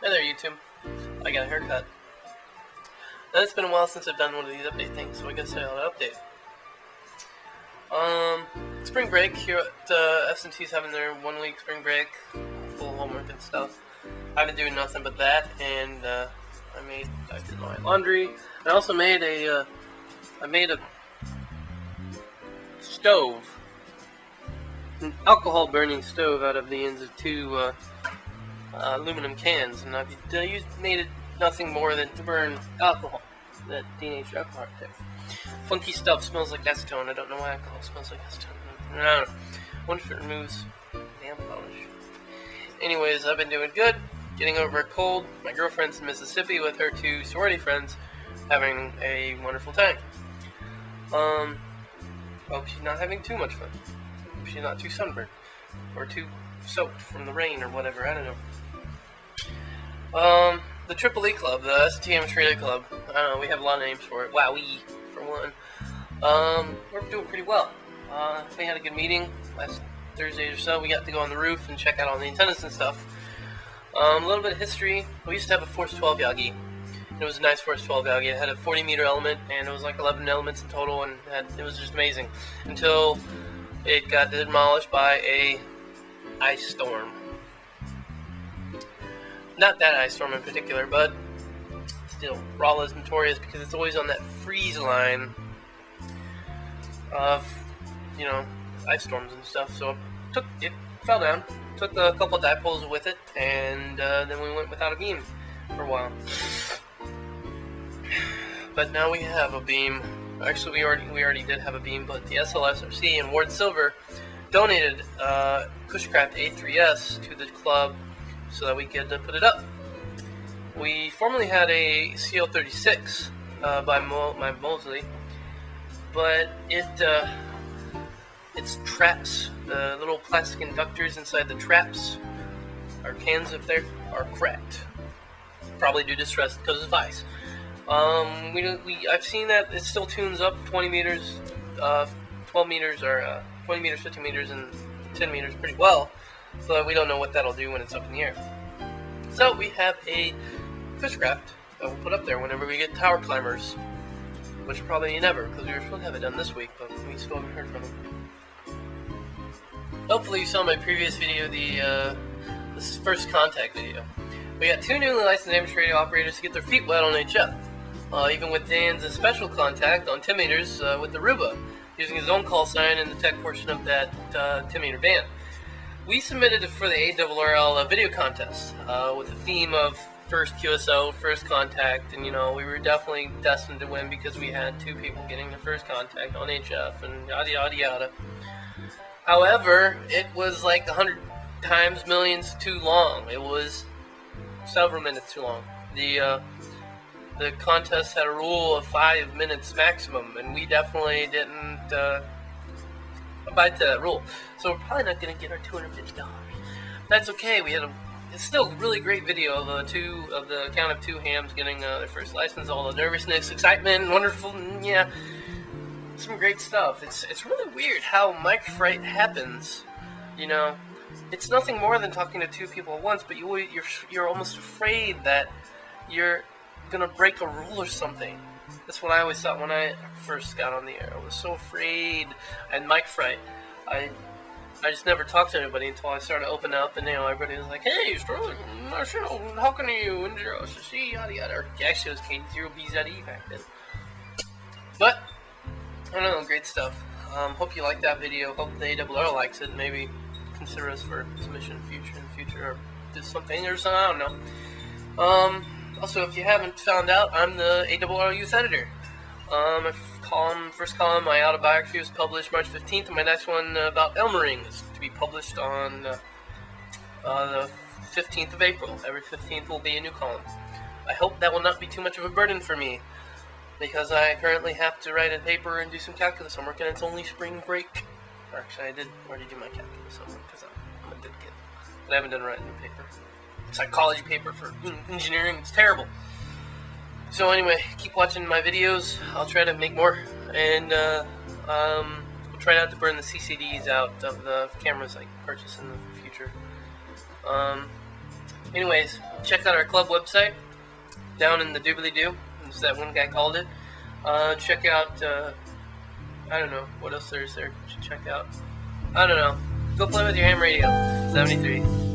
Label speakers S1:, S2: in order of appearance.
S1: Hey there, YouTube. I got a haircut. Now, it's been a while since I've done one of these update things, so I guess I'll update. Um, spring break here at uh, S&T's having their one week spring break, full homework and stuff. I've been doing nothing but that, and uh, I made I did my laundry. I also made a uh, I made a stove, an alcohol burning stove out of the ends of two uh, uh, aluminum cans, and I've uh, used, made it nothing more than to burn alcohol, that teenage alcohol tip. Funky stuff smells like acetone. I don't know why alcohol smells like acetone. I don't know. Wonder if it removes nail polish. Anyways, I've been doing good, getting over a cold. My girlfriend's in Mississippi with her two sorority friends, having a wonderful time. Um, hope she's not having too much fun. Hope she's not too sunburned or too soaked from the rain or whatever. I don't know. Um, the Triple E Club, the STM Trader Club. I don't know. We have a lot of names for it. Wowee, for one. Um, we're doing pretty well. Uh, we had a good meeting last Thursday or so. We got to go on the roof and check out all the antennas and stuff. Um, a little bit of history. We used to have a Force 12 Yagi. It was a nice Force 12 Yagi. It had a 40 meter element, and it was like 11 elements in total, and had, it was just amazing. Until it got demolished by a ice storm. Not that ice storm in particular, but still, Rolla is notorious because it's always on that freeze line of, you know, ice storms and stuff. So it took it fell down, took a couple dipoles with it, and uh, then we went without a beam for a while. But now we have a beam. Actually, we already we already did have a beam, but the SLSRC and Ward Silver donated uh, Cushcraft A3S to the club so that we could uh, put it up. We formerly had a CL36 uh, by Mo- my Mosley, but it uh, its traps, the little plastic inductors inside the traps, our cans up there, are cracked. Probably due to stress because of ice. Um, we, we I've seen that it still tunes up 20 meters, uh, 12 meters, or uh, 20 meters, 50 meters, and 10 meters pretty well. So we don't know what that'll do when it's up in the air. So we have a Cushcraft that we'll put up there whenever we get tower climbers, which probably never because we were supposed to have it done this week, but we still haven't heard from them. Hopefully you saw my previous video, the uh, this first contact video. We got two newly licensed amateur radio operators to get their feet wet on HF. Uh, even with Dan's special contact on 10 meters uh, with the Ruba, using his own call sign in the tech portion of that uh, 10 meter band. We submitted it for the ARRL uh, video contest uh, with the theme of first QSO, first contact, and you know, we were definitely destined to win because we had two people getting their first contact on HF and yada yada yada. However, it was like a 100 times millions too long. It was several minutes too long. The uh, the contest had a rule of five minutes maximum, and we definitely didn't uh, abide to that rule. So we're probably not going to get our two hundred fifty dollars. That's okay. We had a it's still a really great video of uh, two of the count of two hams getting uh, their first license. All the nervousness, excitement, wonderful, yeah, some great stuff. It's it's really weird how mic fright happens. You know, it's nothing more than talking to two people at once, but you you're you're almost afraid that you're gonna break a rule or something. That's what I always thought when I first got on the air. I was so afraid. And mic fright. I I just never talked to anybody until I started opening up, and you know everybody was like, "Hey, Sterling, Marshall, how can you?" And see, yada yada. Or actually, it was K0BZE back then. But I don't know, great stuff. Um, hope you like that video. Hope the ARRL likes it. Maybe consider us for submission in future in future, or do something or something. I don't know. Um, also, if you haven't found out, I'm the ARRL Youth Editor. Um, column, first column, my autobiography was published March 15th, and my next one uh, about Elmering is to be published on uh, uh, the 15th of April. Every 15th will be a new column. I hope that will not be too much of a burden for me, because I currently have to write a paper and do some calculus homework, and it's only spring break. Actually, I did already do my calculus homework, because I'm, I'm a good kid. But I haven't done writing a paper psychology paper for engineering. It's terrible. So anyway, keep watching my videos. I'll try to make more, and uh, um, will try not to burn the CCDs out of the cameras I purchase in the future. Um, anyways, check out our club website down in the doobly doo. As that one guy called it. Uh, check out. Uh, I don't know what else there is there. to check out. I don't know. Go play with your ham radio. 73.